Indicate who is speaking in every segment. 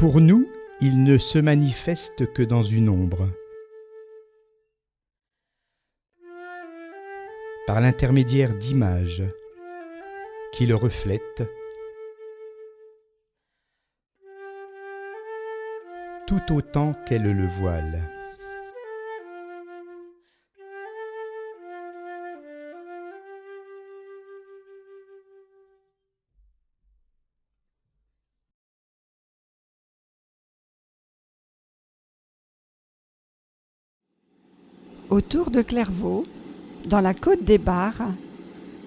Speaker 1: Pour nous, il ne se manifeste que dans une ombre. Par l'intermédiaire d'images qui le reflètent, tout autant qu'elle le voile.
Speaker 2: Autour de Clairvaux, dans la côte des Bars,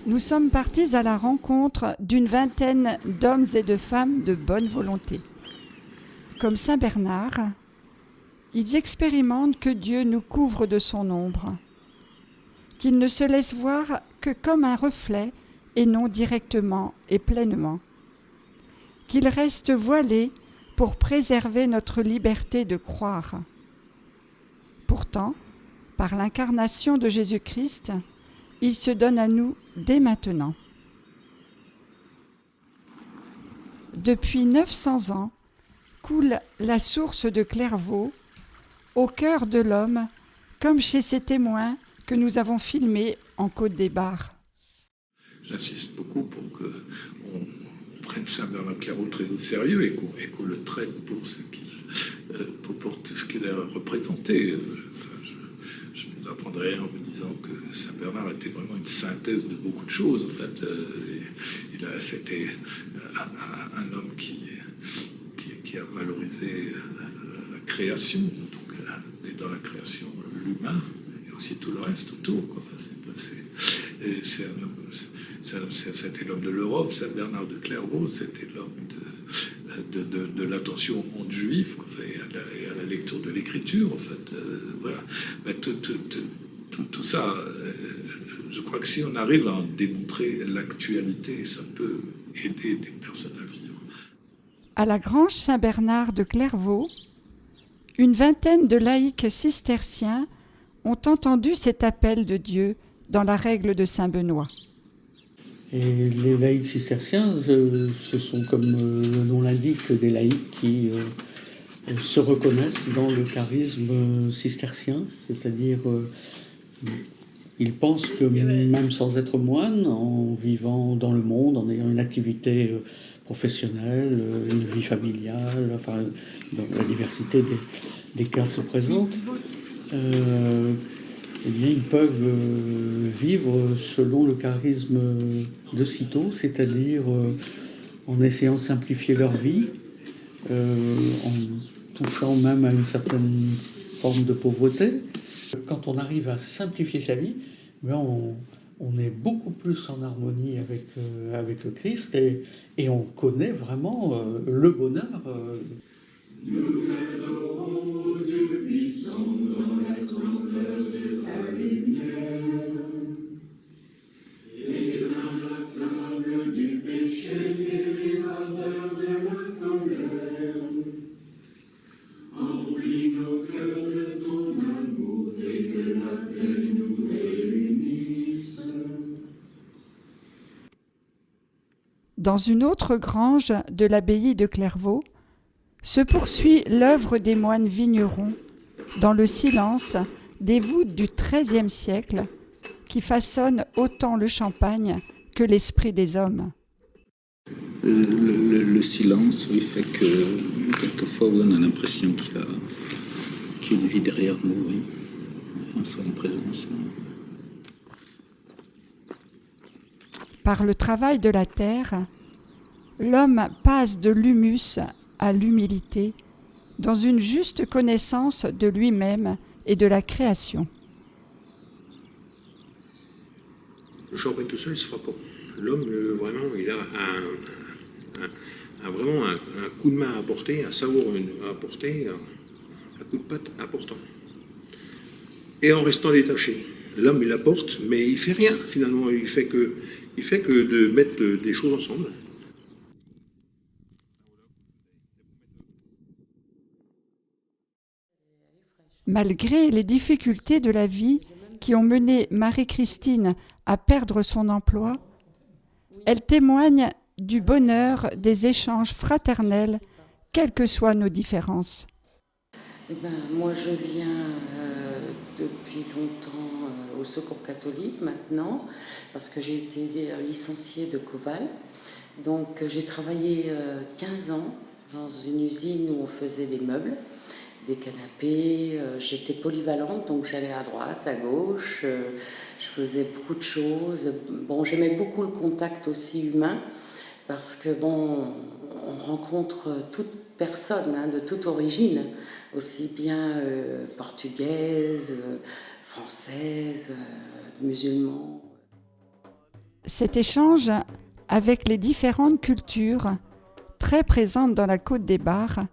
Speaker 2: nous sommes partis à la rencontre d'une vingtaine d'hommes et de femmes de bonne volonté. Comme Saint Bernard, ils expérimentent que Dieu nous couvre de son ombre, qu'il ne se laisse voir que comme un reflet et non directement et pleinement, qu'il reste voilé pour préserver notre liberté de croire. Pourtant, par l'incarnation de Jésus-Christ, il se donne à nous dès maintenant. Depuis 900 ans coule la source de Clairvaux au cœur de l'homme, comme chez ces témoins que nous avons filmés en Côte des Bars.
Speaker 3: J'insiste beaucoup pour qu'on prenne Saint-Bernard Clairvaux très au sérieux et qu'on le traite pour qu'il euh, tout ce qu'il a représenté. Enfin, vous apprendrai en vous disant que Saint-Bernard était vraiment une synthèse de beaucoup de choses. En fait, euh, il a, c'était un, homme qui, a valorisé euh, la création, donc, euh, et dans la création l'humain et aussi tout le reste autour. Enfin, c'est, un c'était l'homme de l'Europe, Saint-Bernard de Clairvaux, c'était l'homme de, de, de, de, l'attention au monde juif et, à la, lecture de l'écriture, en fait. Euh, tout, tout, ça, euh, je crois que si on arrive à en démontrer l'actualité, ça peut aider des personnes à vivre.
Speaker 2: À la Grange Saint-Bernard de Clairvaux, une vingtaine de laïcs cisterciens ont entendu cet appel de Dieu dans la règle de Saint Benoît.
Speaker 4: Et les laïcs cisterciens, ce sont, comme le nom l'indique, des laïcs qui euh, se reconnaissent dans le charisme cistercien, c'est-à-dire euh, ils pensent que même sans être moines, en vivant dans le monde, en ayant une activité euh, professionnelle, une vie familiale, enfin, la diversité des, des cas se présente, euh, eh bien, ils peuvent euh, vivre selon le charisme de Cîteaux, c'est-à-dire euh, en essayant de simplifier leur vie, euh, en touchant même à une certaine forme de pauvreté. Quand on arrive à simplifier sa vie, bien on, est beaucoup plus en harmonie avec, avec le Christ et, on connaît vraiment le bonheur.
Speaker 5: Nous t'adorons, Dieu puissant, dans la splendeur de ta lumière. Éteins la flamme du péché et les ardeurs de la colère. Emplis nos cœurs de ton amour et que la paix nous réunisse.
Speaker 2: Dans une autre grange de l'abbaye de Clairvaux, se poursuit l'œuvre des moines vignerons dans le silence des voûtes du XIIIe siècle qui façonnent autant le champagne que l'esprit des hommes.
Speaker 6: Le, le, le, silence, oui, fait que quelquefois oui, on a l'impression qu'il y, qu y, a une vie derrière nous, oui. On sent une présence.
Speaker 2: Par le travail de la terre, l'homme passe de l'humus à l'humilité, dans une juste connaissance de lui-même et de la création.
Speaker 7: Champagne tout seul ne se fera pas. L'homme, vraiment, il a un, vraiment un, coup de main à apporter, un savoir à apporter, un, coup de patte important. Et en restant détaché. L'homme, il apporte, mais il fait rien, finalement. Il fait il fait que de mettre des choses ensemble.
Speaker 2: Malgré les difficultés de la vie qui ont mené Marie-Christine à perdre son emploi, elle témoigne du bonheur des échanges fraternels quelles que soient nos différences.
Speaker 8: Eh ben, moi, je viens euh, depuis longtemps euh, au Secours catholique maintenant, parce que j'ai été euh, licenciée de Coval. Donc, j'ai travaillé euh, 15 ans dans une usine où on faisait des meubles, des canapés. Euh, J'étais polyvalente, donc j'allais à droite, à gauche. euh, je faisais beaucoup de choses. Bon, j'aimais beaucoup le contact aussi humain, parce que bon, on rencontre toute personne hein, de toute origine, aussi bien euh, portugaise, euh, française, euh.
Speaker 2: Cet échange avec les différentes cultures très présentes dans la côte des Bars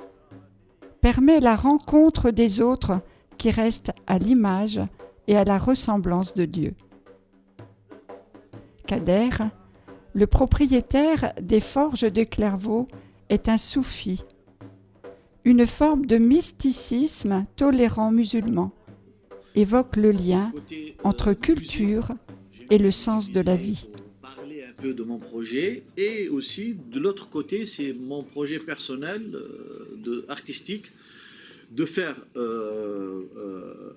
Speaker 2: permet la rencontre des autres qui restent à l'image et à la ressemblance de Dieu. Kader, le propriétaire des forges de Clairvaux, est un soufi, une forme de mysticisme tolérant musulman, évoque le lien entre culture et le sens de la vie.
Speaker 9: De mon projet et aussi de l'autre côté c'est mon projet personnel euh, de, artistique de faire euh, euh,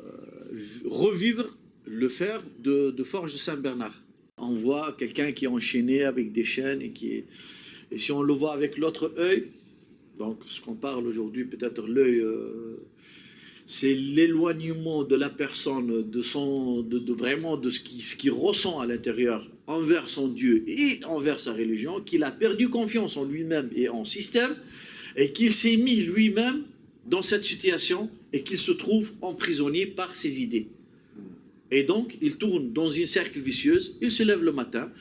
Speaker 9: revivre le fer de, Forge Saint-Bernard. On voit quelqu'un qui est enchaîné avec des chaînes et qui et si on le voit avec l'autre œil, donc ce qu'on parle aujourd'hui peut-être l'œil c'est l'éloignement de la personne, de son, de, vraiment de ce qu'il ce qu'il ressent à l'intérieur envers son Dieu et envers sa religion, qu'il a perdu confiance en lui-même et en système, et qu'il s'est mis lui-même dans cette situation et qu'il se trouve emprisonné par ses idées. Et donc, il tourne dans une cercle vicieuse, il se lève le matin,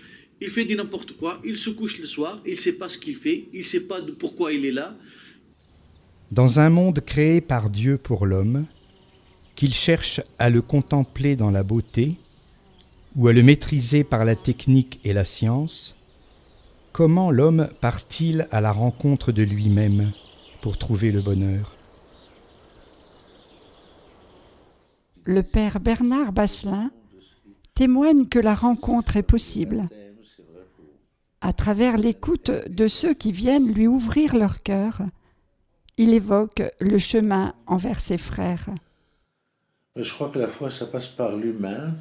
Speaker 9: il fait du n'importe quoi, il se couche le soir, il ne sait pas ce qu'il fait, il ne sait pas pourquoi il est là,
Speaker 1: Dans un monde créé par Dieu pour l'homme, qu'il cherche à le contempler dans la beauté ou à le maîtriser par la technique et la science, comment l'homme part-il à la rencontre de lui-même pour trouver le bonheur?
Speaker 2: Le père Bernard Basselin témoigne que la rencontre est possible à travers l'écoute de ceux qui viennent lui ouvrir leur cœur. Il évoque le chemin envers ses frères.
Speaker 10: Je crois que la foi, ça passe par l'humain.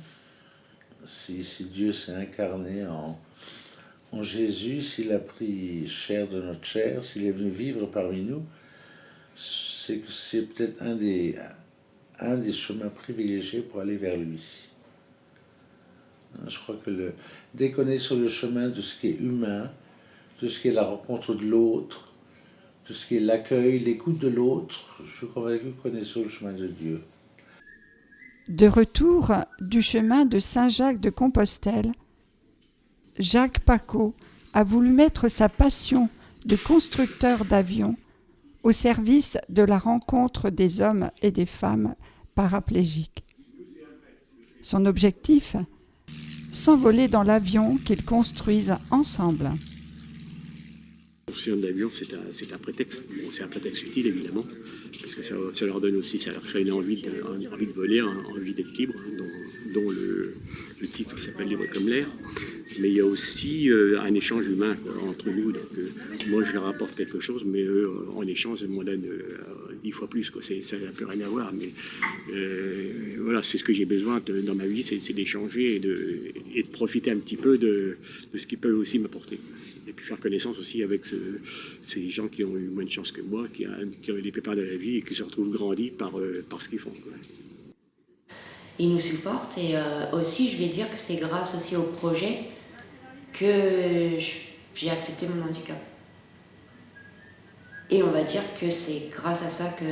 Speaker 10: Si, Dieu s'est incarné en, Jésus, s'il a pris chair de notre chair, s'il est venu vivre parmi nous, c'est c'est peut-être un des, un des chemins privilégiés pour aller vers lui. Je crois que le, dès qu'on est sur le chemin de ce qui est humain, de ce qui est la rencontre de l'autre, ce l'écoute de l'autre, je suis convaincu qu'on est sur le chemin de Dieu.
Speaker 2: De retour du chemin de Saint-Jacques de Compostelle, Jacques Paco a voulu mettre sa passion de constructeur d'avions au service de la rencontre des hommes et des femmes paraplégiques. Son objectif S'envoler dans l'avion qu'ils construisent ensemble.
Speaker 11: Avion, c'est un, prétexte. C'est un prétexte utile, évidemment, parce que ça, leur donne aussi, ça leur crée une envie de, envie de voler, hein, envie d'être libre, hein, dont, le, titre qui s'appelle Libre comme l'air. Mais il y a aussi euh, un échange humain entre nous. Donc, euh, moi, je leur apporte quelque chose, mais eux, euh, en échange, ils m'en donnent dix fois plus. Ça n'a plus rien à voir. Mais voilà, c'est ce que j'ai besoin dans ma vie, c'est, d'échanger et de, profiter un petit peu de ce qu'ils peuvent aussi m'apporter. Et puis faire connaissance aussi avec ce- ces gens qui ont eu moins de chance que moi, qui, qui ont eu des pépins de la vie et qui se retrouvent grandis par, euh, par ce qu'ils font. quoi.
Speaker 12: Il nous supporte et euh, aussi je vais dire que c'est grâce aussi au projet que j'ai accepté mon handicap. Et on va dire que c'est grâce à ça que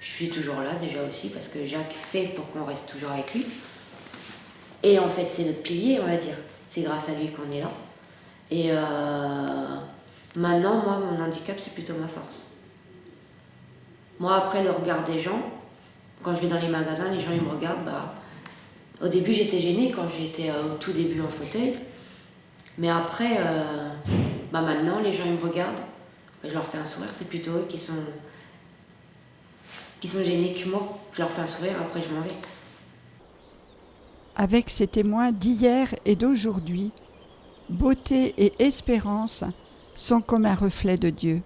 Speaker 12: je suis toujours là déjà aussi parce que Jacques fait pour qu'on reste toujours avec lui. Et en fait c'est notre pilier on va dire. C'est grâce à lui qu'on est là. Et euh, maintenant moi mon handicap c'est plutôt ma force. Moi après le regard des gens, quand je vais dans les magasins, les gens ils me regardent. Bah, au début, j'étais gênée quand j'étais euh, au tout début en fauteuil. Mais après, euh, bah maintenant, les gens ils me regardent. Bah, je leur fais un sourire. C'est plutôt eux qui sont, qui sont gênés que moi. Je leur fais un sourire, après je m'en vais.
Speaker 2: Avec ces témoins d'hier et d'aujourd'hui, beauté et espérance sont comme un reflet de Dieu.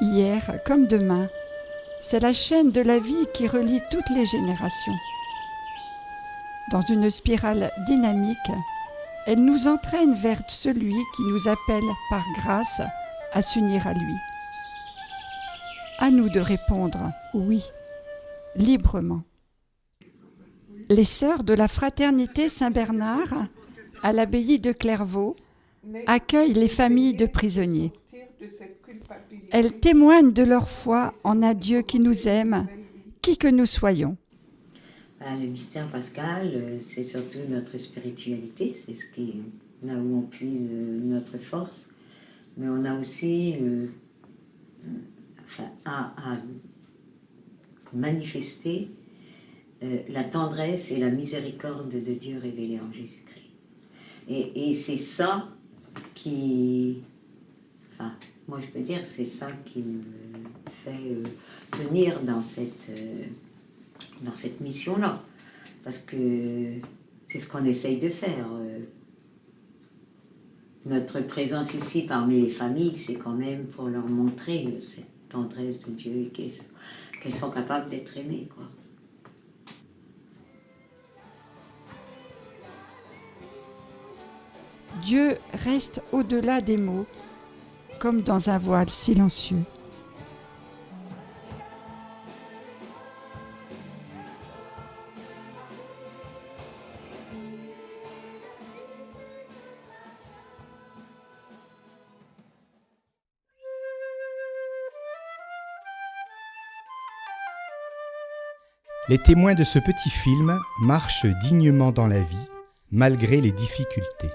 Speaker 2: Hier comme demain, c'est la chaîne de la vie qui relie toutes les générations. Dans une spirale dynamique, elle nous entraîne vers celui qui nous appelle par grâce à s'unir à lui. À nous de répondre oui, librement. Les sœurs de la fraternité Saint-Bernard à l'abbaye de Clairvaux accueillent les familles de prisonniers. Elles témoignent de leur foi en un Dieu qui nous aime, qui que nous soyons.
Speaker 13: Ben, le mystère pascal, euh, c'est surtout notre spiritualité, c'est ce qui là où on puise euh, notre force, mais on a aussi euh, à, manifester euh, la tendresse et la miséricorde de Dieu révélée en Jésus-Christ. Et, c'est ça qui, enfin, moi je peux dire, c'est ça qui me fait euh, tenir dans cette, euh, dans cette mission-là. Parce que c'est ce qu'on essaye de faire. Notre présence ici parmi les familles, c'est quand même pour leur montrer cette tendresse de Dieu et qu'elles sont capables d'être aimées. Quoi.
Speaker 2: Dieu reste au-delà des mots, comme dans un voile silencieux.
Speaker 1: Les témoins de ce petit film marchent dignement dans la vie, malgré les difficultés.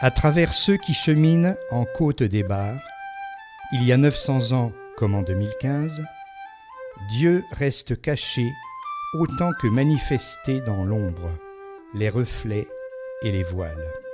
Speaker 1: À travers ceux qui cheminent en côte des bars, il y a 900 ans comme en 2015, Dieu reste caché autant que manifesté dans l'ombre, les reflets et les voiles.